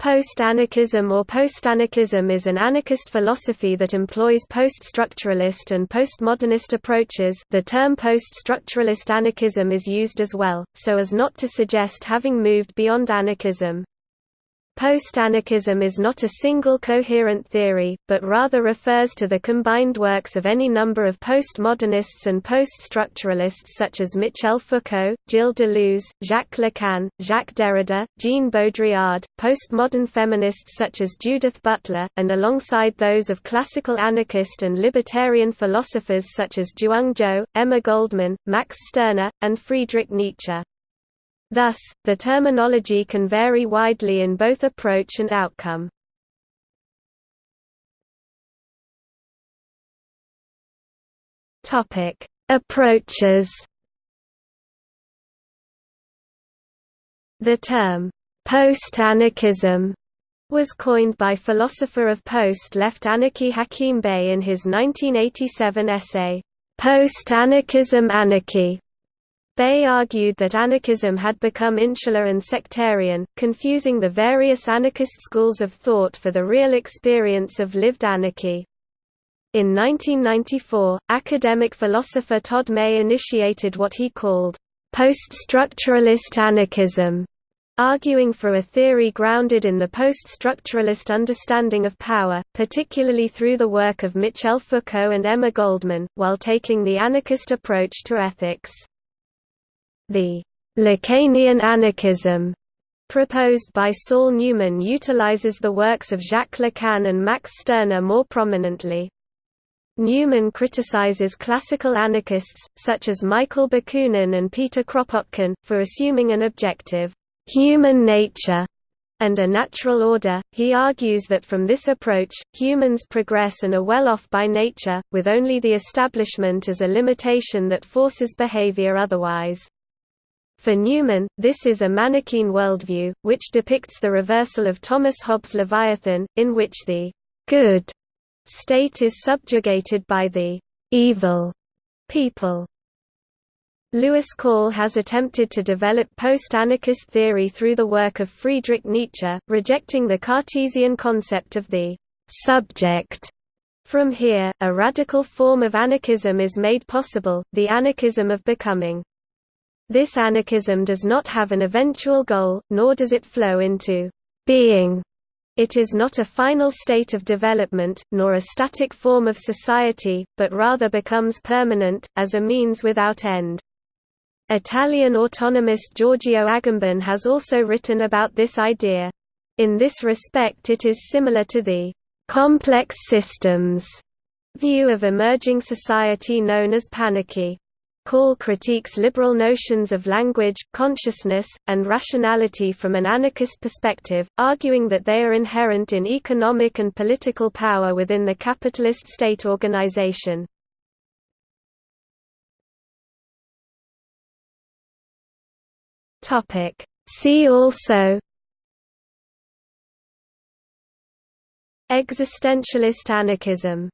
Post-anarchism or post-anarchism is an anarchist philosophy that employs post-structuralist and postmodernist approaches the term post-structuralist anarchism is used as well, so as not to suggest having moved beyond anarchism. Post-anarchism is not a single coherent theory, but rather refers to the combined works of any number of postmodernists and post-structuralists such as Michel Foucault, Gilles Deleuze, Jacques Lacan, Jacques Derrida, Jean Baudrillard, postmodern feminists such as Judith Butler, and alongside those of classical anarchist and libertarian philosophers such as Zhuang Zhou, Emma Goldman, Max Stirner, and Friedrich Nietzsche. Thus, the terminology can vary widely in both approach and outcome. Topic: Approaches. The term post-anarchism was coined by philosopher of post-left anarchy Hakim Bey in his 1987 essay, Post-Anarchism Anarchy, Bey argued that anarchism had become insular and sectarian, confusing the various anarchist schools of thought for the real experience of lived anarchy. In 1994, academic philosopher Todd May initiated what he called post-structuralist anarchism, arguing for a theory grounded in the post-structuralist understanding of power, particularly through the work of Michel Foucault and Emma Goldman, while taking the anarchist approach to ethics. The Lacanian anarchism proposed by Saul Newman utilizes the works of Jacques Lacan and Max Stirner more prominently. Newman criticizes classical anarchists, such as Michael Bakunin and Peter Kropotkin, for assuming an objective, human nature and a natural order. He argues that from this approach, humans progress and are well off by nature, with only the establishment as a limitation that forces behavior otherwise. For Newman, this is a Manichaean worldview, which depicts the reversal of Thomas Hobbes' Leviathan, in which the good state is subjugated by the evil people. Lewis Call has attempted to develop post-anarchist theory through the work of Friedrich Nietzsche, rejecting the Cartesian concept of the subject. From here, a radical form of anarchism is made possible, the anarchism of becoming. This anarchism does not have an eventual goal, nor does it flow into being. It is not a final state of development, nor a static form of society, but rather becomes permanent, as a means without end. Italian autonomist Giorgio Agamben has also written about this idea. In this respect it is similar to the «complex systems» view of emerging society known as panarchy. Call critiques liberal notions of language, consciousness, and rationality from an anarchist perspective, arguing that they are inherent in economic and political power within the capitalist state organization. See also Existentialist anarchism